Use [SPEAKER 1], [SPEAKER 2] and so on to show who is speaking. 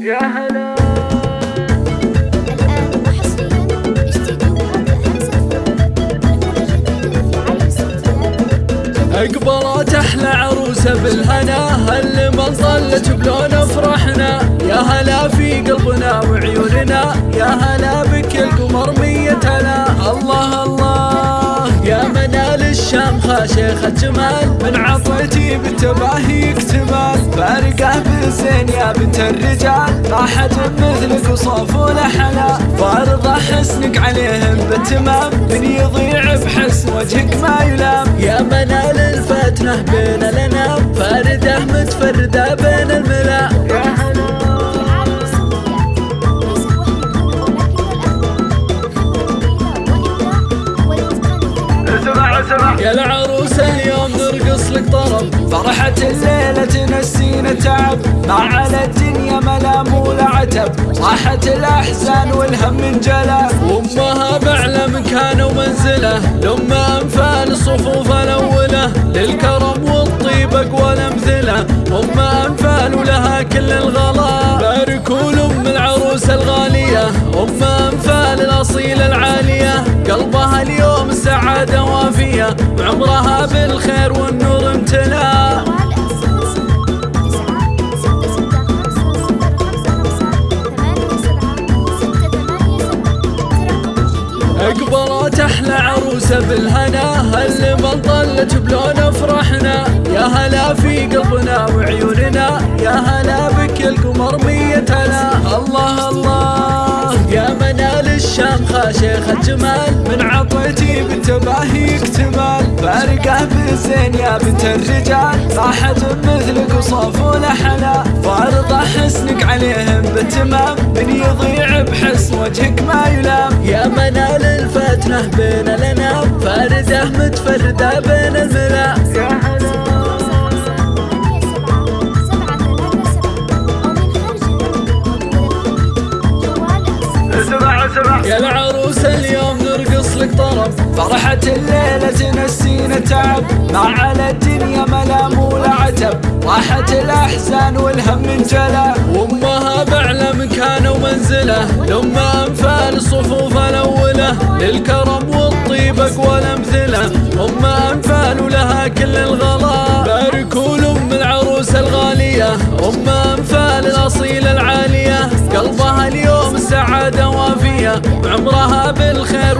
[SPEAKER 1] يا هلا. اقبلت أحلى عروسه بالهنا اللي ما ظلت بلون فرحنا؟ يا هلا في قلبنا وعيوننا. الشامخة شيخة جمال. من عطيتي بالتباهي اكتمال. فارقة بالزين يا بنت الرجال. ما حد مثلك وصوف حلا فارضة حسنك عليهم بالتمام من يضيع بحسن وجهك ما يلام يا منال الفتنة بين الأنام. فاردة متفردة بين الملا يا العروسة اليوم نرقص لك طرب. فرحة الليلة تنسينا تعب. ما على الدنيا ملام ولا عتب راحت الأحزان والهم انجلى وأمها بأعلى مكانه ومنزله. لما أنفال الصفوف
[SPEAKER 2] ثمانية سبعة ترقب جديد
[SPEAKER 1] اقبلت أحلى عروسه بالهنا اللي ما ضلت بلون فرحنا يا هلا في قلبنا وعيوننا يا هلا الشامخة شيخة جمال من عطيتي بالتباهي اكتمال. فارقة بالزين يا بنت الرجال ما حد مثلك وصوف ولا حلا فارضة حسنك عليهم بالتمام من يضيع بحسن وجهك ما يلام يا منال الفتنة بين الأنام فاردة متفردة بين الملا يا العروسة اليوم نرقص لك طرب. فرحة الليلة تنسينا تعب. ما على الدنيا ملام ولا عتب. راحت الأحزان والهم انجلى وأمها بأعلى مكانه ومنزله. لما أنفال الصفوف الأولى. للكرم والطيب أقوى الأمثلة أم أنفال ولها كل وعمرها بالخير